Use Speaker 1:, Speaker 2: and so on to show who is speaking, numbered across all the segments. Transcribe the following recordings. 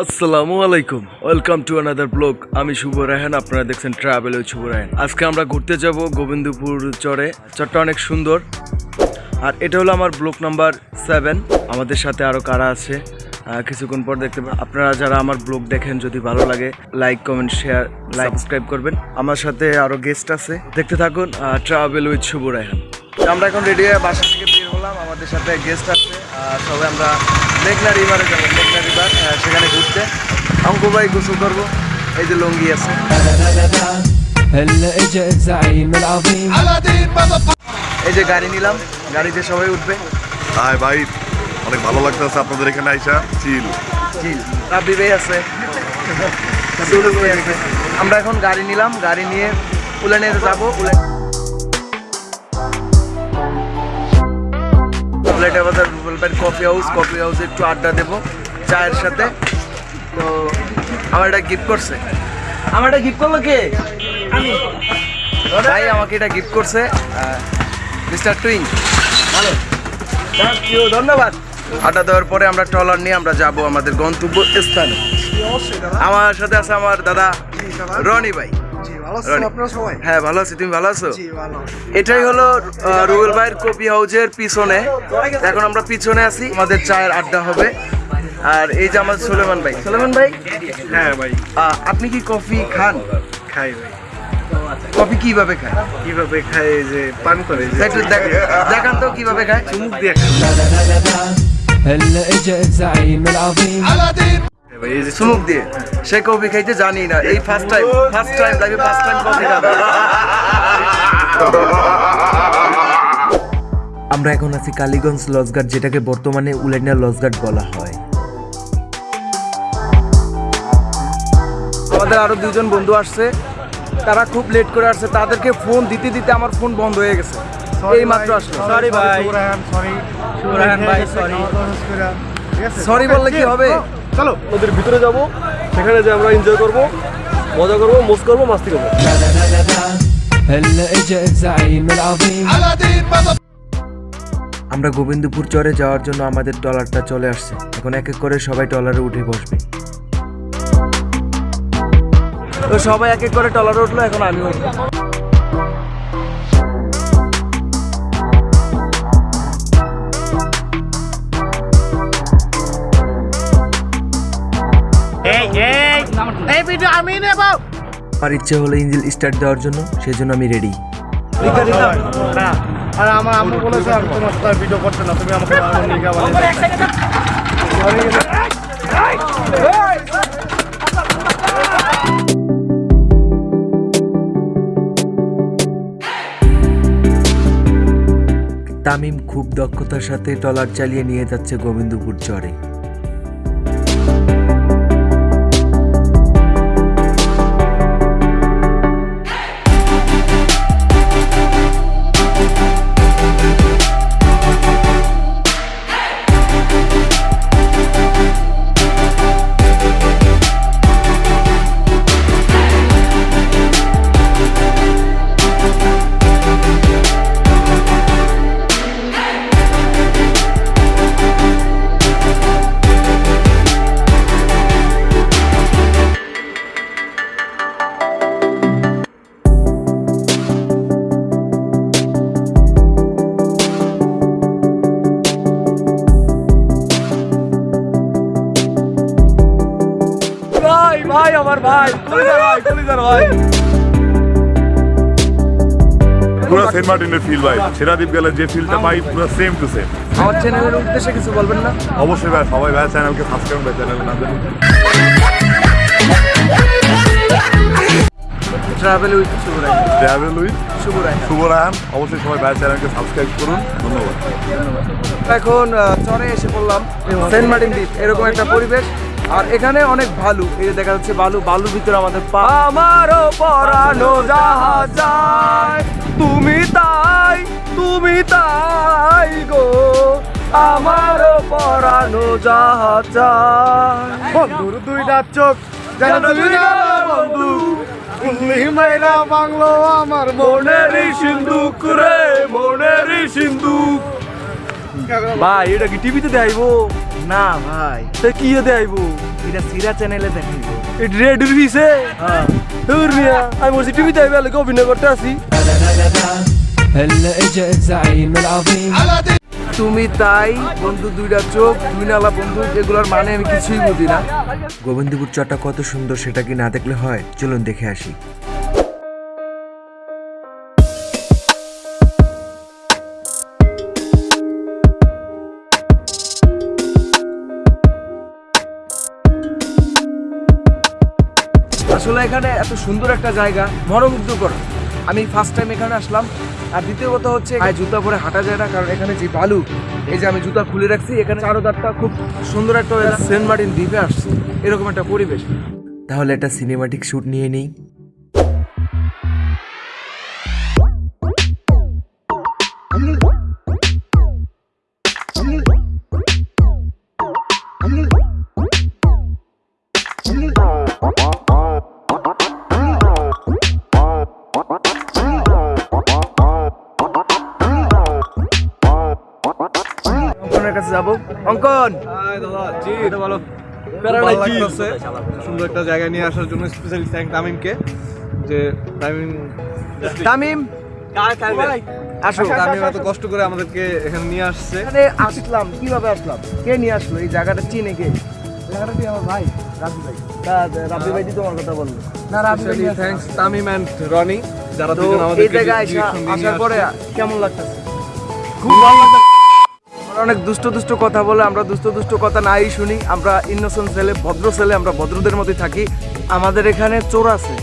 Speaker 1: আসসালামু আলাইকুম। Welcome to another blog আমি শুভ রায়হান, আপনারা দেখছেন ট্রাভেল উইথ শুভ রায়হান। আজকে আমরা ঘুরতে যাব গোবিন্দপুর চরে। চরটা অনেক সুন্দর। আর এটা হলো আমার ব্লক নাম্বার সেভেন আমাদের সাথে আরও কারা আছে? কিছুক্ষণ পর দেখতে আপনারা যারা আমার ব্লগ দেখেন, যদি ভালো লাগে like comment share like subscribe করবেন। আমার সাথে আরও গেস্ট আছে। দেখতে থাকুন ট্রাভেল উইথ শুভ রায়হান। আমরা এখন রেডি হয়ে বাসা থেকে বের হলাম। আমাদের সাথে গেস্ট আছে। সবাই আমরা মেঘনা রিভারে যাব মেঘনা রিভার সেখানে ঘুরতে। অঙ্কু ভাই গোসল করব এই যে লঙ্গি আছে। এই যে গাড়ি নিলাম গাড়িতে সবাই উঠবে।
Speaker 2: হাই ভাই অনেক ভালো লাগতেছে আপনাদের এখানে আইসা চিল।
Speaker 1: চিল রাব্বি ভাই আছে। আমরা এখন গাড়ি নিলাম গাড়ি নিয়ে উলানে যাব উলান বাজার রুবেলবাড়ির কফি হাউস কফি হাউসে একটু আড্ডা দেবো চায়ের সাথে। তো আমার এটা গিফট করছে। আমার এটা গিফট করল কে? ভাই আমাকে এটা গিফট করছে মিস্টার টুইং ভালো। ধন্যবাদ। আড্ডা দেওয়ার পরে আমরা ট্রলার নিয়ে আমরা যাব আমাদের গন্তব্য স্থানে আমার সাথে আছে আমার দাদা। রনি ভাই। হ্যাঁ ভালো আছি তুমি ভালো আছো এটাই হলো আহ, রুবেল ভাইয়ের কপি হাউজের পিছনে এখন আমরা পিছনে আছি আমাদের চায়ের আড্ডা হবে আর এই যে আমাদের সুলেমান ভাই সুলেমান ভাই
Speaker 3: হ্যাঁ ভাই
Speaker 1: আহ, আপনি কি কফি খান
Speaker 3: খাই ভাই
Speaker 1: কফি কিভাবে খান
Speaker 3: কিভাবে খাই এই যে পান করে যে
Speaker 1: একটু দেখ- দেখান তো কিভাবে খায়
Speaker 3: চুমুক দিয়ে খাই
Speaker 4: هلا اجا الزعيم العظيم
Speaker 3: ভাই এই যে
Speaker 1: চুমুক দিয়ে সে কফি খাইতে জানি না এই ফার্স্ট টাইম ফার্স্ট টাইম লাইফে ফার্স্ট টাইম কফি খাবে। আমরা এখন আছি কালীগঞ্জ লজঘাট যেটাকে বর্তমানে উলাইনা লজঘাট বলা হয়। আমাদের আরও দুজন বন্ধু আসছে তারা খুব লেট করে আসছে তাদেরকে ফোন দিতে দিতে আমার ফোন বন্ধ হয়ে গেছে। এই মাত্র আসলো।
Speaker 3: সরি ভাই। সরি ভাই সরি
Speaker 1: সরি বললে কি হবে?
Speaker 3: চলো নদীর ভিতরে যাব সেখানে যে আমরা এনজয় করব মজা করব মস্ত করব মাস্তি করব।
Speaker 1: আমরা গোবিন্দপুর চরে যাওয়ার জন্য আমাদের ডলারটা চলে আসছে। এখন এক এক করে সবাই ডলারে উঠে বসবে। তো সবাই এক এক করে টলারে উঠল এখন আমি উঠবো। আমার ইচ্ছে হলো ইঞ্জিল স্টার্ট দেওয়ার জন্য সেই জন্য আমি রেডি
Speaker 3: আর আমার আম্মু বলেছে আমি তোমার সাথে ভিডিও করতে না তুমি আমাকে
Speaker 1: তামিম খুব দক্ষতার সাথে ট্রলার চালিয়ে নিয়ে যাচ্ছে গোবিন্দপুর চরে।
Speaker 3: আমার ভাই কলিজার ভাই কলিজার ভাই।
Speaker 2: পুরো সেন্ট মার্টিনের ফিল ভাই। সেরাদ্বীপ গেলে যে ফিলটা পাই পুরো সেম টু সেম
Speaker 1: আমার চ্যানেলের উদ্দেশ্যে কিছু বলবেন না?
Speaker 2: অবশ্যই ভাই সবাই ভাই চ্যানেলকে সাবস্ক্রাইব ভাই চ্যানেলের নাম
Speaker 1: travel with Shuvrai
Speaker 2: travel with
Speaker 1: Shuvrai
Speaker 2: Shuvo Raihan অবশ্যই সবাই ভাই চ্যানেলকে সাবস্ক্রাইব করুন। ধন্যবাদ।
Speaker 1: এখন চরে এসে পড়লাম। সেন্ট মার্টিন দ্বীপ এরকম একটা পরিবেশ। আর এখানে অনেক ভালু। এই যে দেখা যাচ্ছে বালু বালুর ভিতরে আমাদের পা। আমারও পরানো জাহাজ তুমি তাই তুমি তাই গো। আমারও পরানো জাহাজ
Speaker 3: বন্ধুর দুইটা চোখ, যেন বন্ধু। বাংলো আমার মনেরই সিন্ধুক রে, মনেরই সিন্ধুক।
Speaker 1: ভাই, এটা কি টিভিতে দেখাইবো?
Speaker 3: না ভাই
Speaker 1: তা কি দেখাইবো
Speaker 3: এটা সিরা চ্যানেলে দেখাইব
Speaker 1: এটা রেডির পিছে
Speaker 3: হ্যাঁ
Speaker 1: দূর মিয়া আমি বলছি টিভিতে আইবে লাগে অভিনয় করতে আসি
Speaker 4: هلا اجا الزعيم العظيم
Speaker 1: তুমি তাই বন্ধু দুইটা চোখ দুই নালা বন্ধু এগুলোর মানে আমি কিছুই বুঝি না
Speaker 5: গোবিন্দপুর চরটা কত সুন্দর সেটা কি না দেখলে হয় চলুন দেখে আসি
Speaker 1: আসলে এখানে এত সুন্দর একটা জায়গা, মনোমুগ্ধকর। আমি ফার্স্ট টাইম এখানে আসলাম। আর দ্বিতীয় কথা হচ্ছে জুতা পরে হাঁটা যায় না, কারণ এখানে যে বালু, এই যে আমি জুতা খুলে রাখছি, এখানে চারোদারটা খুব সুন্দর একটা সেন্ট মার্টিন দ্বীপে আসছে। এরকম একটা পরিবেশ।
Speaker 5: তাহলে একটা সিনেমাটিক শ্যুট নিয়ে নেই।
Speaker 1: যাব। অঙ্কন!
Speaker 3: সুন্দর একটা জায়গায় নিয়ে আসার জন্য স্পেশালি থ্যাংক তামিমকে। যে তামিম
Speaker 1: তামিম! আসো।
Speaker 3: তামিম এত কষ্ট করে আমাদেরকে এখানে নিয়ে আসছে।
Speaker 1: এখানে আসলাম কীভাবে আসলাম? কে নিয়ে আসলো? এই জায়গাটা চিনে কে? জায়গাটা আমার ভাই? রাবি ভাই। রাবি ভাই তোমার কথা বলল। না রাবি ভাই
Speaker 3: থ্যাঙ্কস তামিম অ্যান্ড রনি। যারা
Speaker 1: এই জায়গায় আসার পরে কেমন লাগতেছে? খুব ভালো লাগতেছে। অনেক দুষ্ট দুষ্ট কথা বলে আমরা দুষ্ট দুষ্ট কথা নাই শুনি আমরা ইনোসেন্ট ছেলে ভদ্র ছেলে আমরা ভদ্রদের মধ্যে থাকি। আমাদের এখানে চোর আছে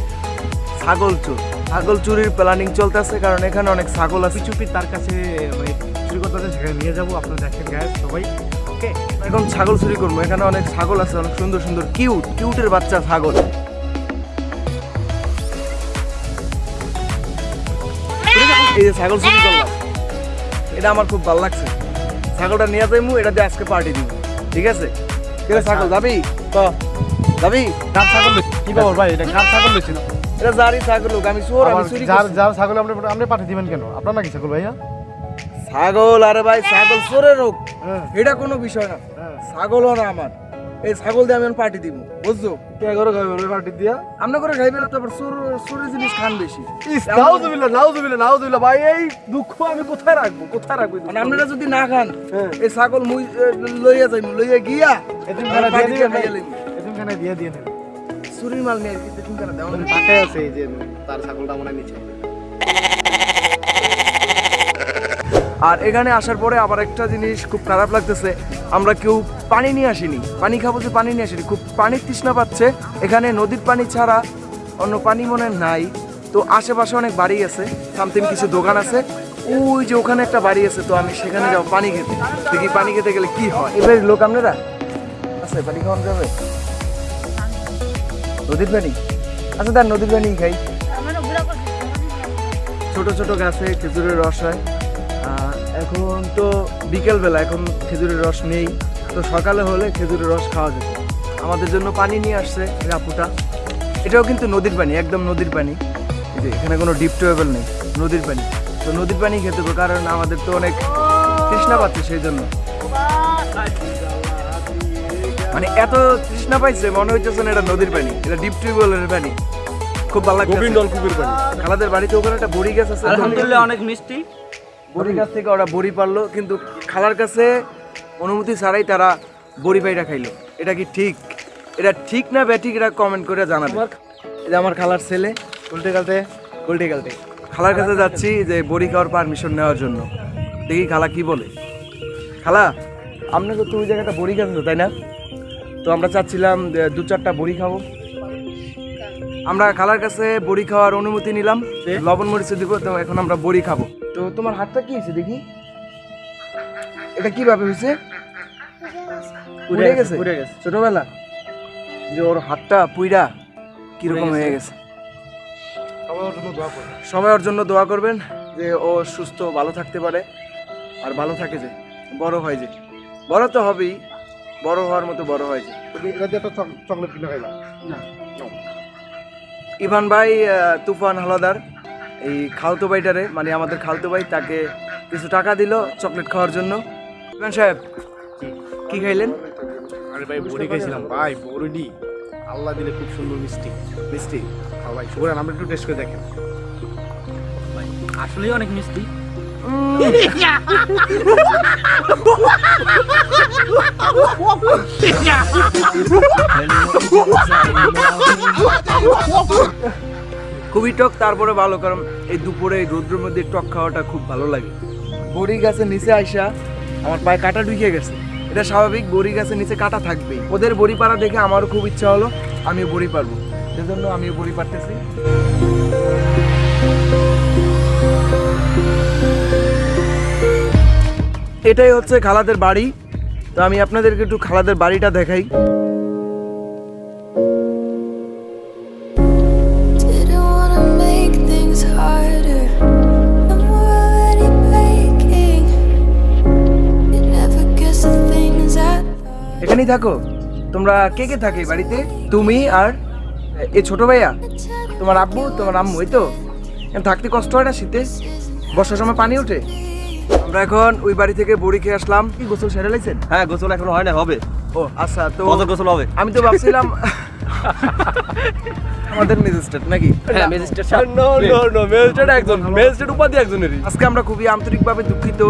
Speaker 1: ছাগল চোর। ছাগল চুরির প্ল্যানিং চলতেছে কারণ এখানে অনেক ছাগল আছে।
Speaker 3: চুপি তার কাছে মানে চুরি করতে সেখানে নিয়ে যাব আপনারা দেখেন সবাই। ওকে
Speaker 1: এখন ছাগল চুরি করব। এখানে অনেক ছাগল আছে অনেক সুন্দর সুন্দর কিউট কিউটের বাচ্চা ছাগল। এই যে ছাগল চুরি করলাম। এটা আমার খুব ভালো লাগছে। ছাগলটা নিয়ে যাইমু এটা দিয়ে আজকে পার্টি দিব। ঠিক আছে? ঠিক ছাগল যাবি তো যাবি
Speaker 3: কার ছাগল? কি খবর ভাই? এটা কার ছাগল বেশি না
Speaker 1: এটা জারি ছাগল হোক, আমি চোর আমি চুরি
Speaker 3: যার যার ছাগল আপনি আপনি পাঠিয়ে দিবেন কেন? আপনার নাকি ছাগল ভাইয়া?
Speaker 1: ছাগল আরে ভাই ছাগল চোরের হোক
Speaker 3: হ্যাঁ।
Speaker 1: এটা কোনো বিষয় না।
Speaker 3: হ্যাঁ।
Speaker 1: ছাগলও না আমার। এই ছাগল দিয়ে আমি পার্টি দিব বুঝছ?
Speaker 3: কে করে খাবেন পার্টি দিয়া?
Speaker 1: আমরা করে খাইবেন তারপর চোর চোরের জিনিস খান বেশি।
Speaker 3: নাউজুবিল্লাহ নাউজুবিল্লাহ নাউজুবিল্লাহ ভাই এই দুঃখ আমি কোথায় রাখব কোথায় রাখব?
Speaker 1: মানে আপনারা যদি না খান
Speaker 3: হ্যাঁ।
Speaker 1: এই ছাগল মুই লইয়া যাইম লইয়া গিয়া
Speaker 3: এতিমখানা
Speaker 1: আর
Speaker 3: দিয়ে
Speaker 1: খাইয়া লইম।
Speaker 3: এতিমখানা দিয়ে দিয়ে নেন
Speaker 1: চুরির মাল নিয়ে কি দেখুন কেন দেওয়া
Speaker 3: আছে এই যে তার ছাগলটা মনে নিচে।
Speaker 1: আর এখানে আসার পরে আবার একটা জিনিস খুব খারাপ লাগতেছে আমরা কেউ পানি নিয়ে আসিনি। পানি খাব যে পানি নিয়ে আসিনি খুব পানির তৃষ্ণা পাচ্ছে। এখানে নদীর পানি ছাড়া অন্য পানি মনে নাই। তো আশেপাশে অনেক বাড়ি আছে সামথিং কিছু দোকান আছে। ওই যে ওখানে একটা বাড়ি আছে তো আমি সেখানে যাব পানি খেতে। দেখি পানি খেতে গেলে কি হয়। এবার লোক আপনারা? আছে পানি খাওয়ানো যাবে? নদীর পানি? আচ্ছা তার নদীর পানি খাই। ছোট ছোট গাছে খেজুরের রস হয়। এখন তো বিকেলবেলা এখন খেজুরের রস নেই। তো সকালে হলে খেজুরের রস খাওয়া যেত। আমাদের জন্য পানি নিয়ে আসছে রাপুটা। এটাও কিন্তু নদীর পানি একদম নদীর পানি। যে এখানে কোনো ডিপ টিউবওয়েল নেই নদীর পানি। তো নদীর পানি খেতে হবে কারণ আমাদের তো অনেক তৃষ্ণা পাচ্ছে সেই জন্য। মানে এত তৃষ্ণা পাইছে মনে হইতেছে না এটা নদীর পানি এটা ডিপ টিউবওয়েলের পানি। খুব ভালো লাগছে
Speaker 3: গোবিন্দ নলকূপের পানি।
Speaker 1: খালাদের বাড়িতে ওখানে একটা বড়ি গাছ আছে
Speaker 6: আলহামদুলিল্লাহ অনেক মিষ্টি।
Speaker 1: বড়ি গাছ থেকে ওরা বড়ি পারল কিন্তু খালার কাছে অনুমতি ছাড়াই তারা বড়ি পাইটা খাইলো। এটা কি ঠিক? এটা ঠিক না ব্যাঠিক এটা কমেন্ট করে জানাবে। এটা আমার খালার ছেলে
Speaker 3: উল্টে গালতে
Speaker 1: উল্টে গালটে খালার কাছে যাচ্ছি যে বড়ি খাওয়ার পারমিশন নেওয়ার জন্য। দেখি খালা কি বলে। খালা আপনাকে তো ওই জায়গাটা বড়ি আছে, তাই না? তো আমরা চাচ্ছিলাম যে দু চারটা বড়ি খাব। আমরা খালার কাছে বড়ি খাওয়ার অনুমতি নিলাম। লবণ মরিচ দিব তো এখন আমরা বড়ি খাব। তো তোমার হাতটা কি হয়েছে দেখি? এটা কীভাবে হয়েছে? পুড়ে গেছে?
Speaker 3: পুড়ে গেছে।
Speaker 1: ছোটবেলা? যে ওর হাতটা পুইরা কীরকম হয়ে গেছে।
Speaker 3: সবার জন্য দোয়া করুন
Speaker 1: সবাই ওর জন্য দোয়া করবেন যে ও সুস্থ ভালো থাকতে পারে আর ভালো থাকে যে বড় হয় যে। বড় তো হবেই বড় হওয়ার মতো বড় হয় যে।
Speaker 3: চকলেট কিনে খাইলাম
Speaker 1: ইভান ভাই তুফান হালাদার এই খালতো ভাইটারে মানে আমাদের খালতো ভাই তাকে কিছু টাকা দিল চকলেট খাওয়ার জন্য। সাহেব কি খাইলেন?
Speaker 3: আরে ভাই বড়ি খাইছিলাম। ভাই বড়ি আল্লাহ দিলে খুব সুন্দর মিষ্টি। মিষ্টি? খাও ভাই শুভরান আমরা একটু টেস্ট করে দেখেন।
Speaker 6: ভাই আসলেই অনেক মিষ্টি।
Speaker 4: Yeah.
Speaker 1: খুবই টক, তারপরে ভালো, কারণ এই দুপুরে, এই রোদ্রের মধ্যে টক খাওয়াটা খুব ভালো লাগে। বড়ি গাছের নিচে আইসা আমার পায়ে কাটা ঢুকে গেছে। এটা স্বাভাবিক, বড়ি গাছের নিচে কাটা থাকবেই। ওদের বড়ি পাড়া দেখে আমারও খুব ইচ্ছা হলো, আমিও বড়ি পারব সেজন্য আমিও বড়ি পারতেছি এটাই হচ্ছে খালাদের বাড়ি। তো আমি আপনাদেরকে একটু খালাদের বাড়িটা দেখাই। থাকো তোমরা কে কে থাকে বাড়িতে? তুমি আর এই ছোট ভাইয়া? তোমার আব্বু তোমার আম্মু এই তো? থাকতে কষ্ট হয় না শীতে? বর্ষার সময় পানি ওঠে? আমরা এখন ওই বাড়ি থেকে বড়ি খেয়ে আসলাম। কি গোসল সেরে লাইছেন?
Speaker 6: হ্যাঁ গোসল এখন হয় না হবে।
Speaker 1: ও আচ্ছা তো
Speaker 6: গোসল হবে?
Speaker 1: আমি তো ভাবছিলাম আমাদের ম্যাজিস্ট্রেট নাকি?
Speaker 6: হ্যাঁ ম্যাজিস্ট্রেট
Speaker 1: আজকে আমরা খুবই আন্তরিকভাবে দুঃখিত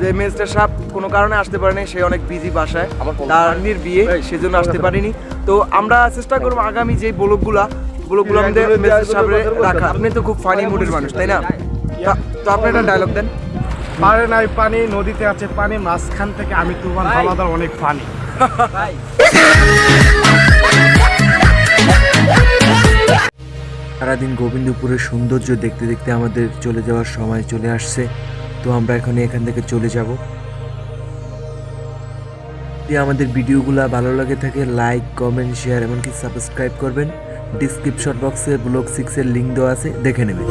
Speaker 1: যে সাহেব কোনো কারণে আসতে পারেনি সে অনেক বিজি বাসায়। তার নির বিয়ে সেজন্য আসতে পারিনি। তো আমরা চেষ্টা করব আগামী যে ব্লগগুলা ব্লগগুলো আমাদের সাহেবের রাখা। আপনি তো খুব ফানি মুডের মানুষ তাই না? তো আপনি একটা ডায়লগ দেন।
Speaker 3: পারে নাই পানি নদীতে আছে পানি মাঝখান থেকে আমি হাওলাদার অনেক পানি
Speaker 5: সারাদিন গোবিন্দপুরের সৌন্দর্য দেখতে দেখতে আমাদের চলে যাওয়ার সময় চলে আসছে। তো আমরা এখন এখান থেকে চলে যাব। যদি আমাদের ভিডিওগুলো ভালো লাগে থাকে লাইক কমেন্ট শেয়ার এমনকি সাবস্ক্রাইব করবেন। ডিসক্রিপশন বক্সে ব্লগ সিক্সের লিঙ্ক দেওয়া আছে, দেখে নেবেন।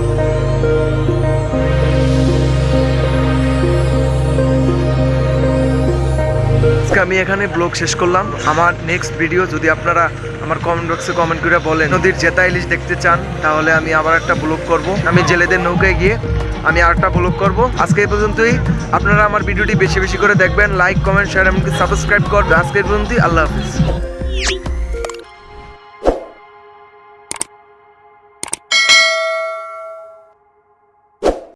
Speaker 1: আমি এখানে ব্লগ শেষ করলাম। আমার নেক্সট ভিডিও যদি আপনারা আমার কমেন্ট বক্সে কমেন্ট করে বলেন। নদীর জেতা ইলিশ দেখতে চান, তাহলে আমি আবার একটা ব্লগ করব। আমি জেলেদের নৌকায় গিয়ে আমি আরেকটা ব্লগ করব। আজকে এই পর্যন্তই। আপনারা আমার ভিডিওটি বেশি বেশি করে দেখবেন। লাইক কমেন্ট শেয়ার এমনকি সাবস্ক্রাইব করবেন। আজকে এই পর্যন্তই। আল্লাহ হাফিজ।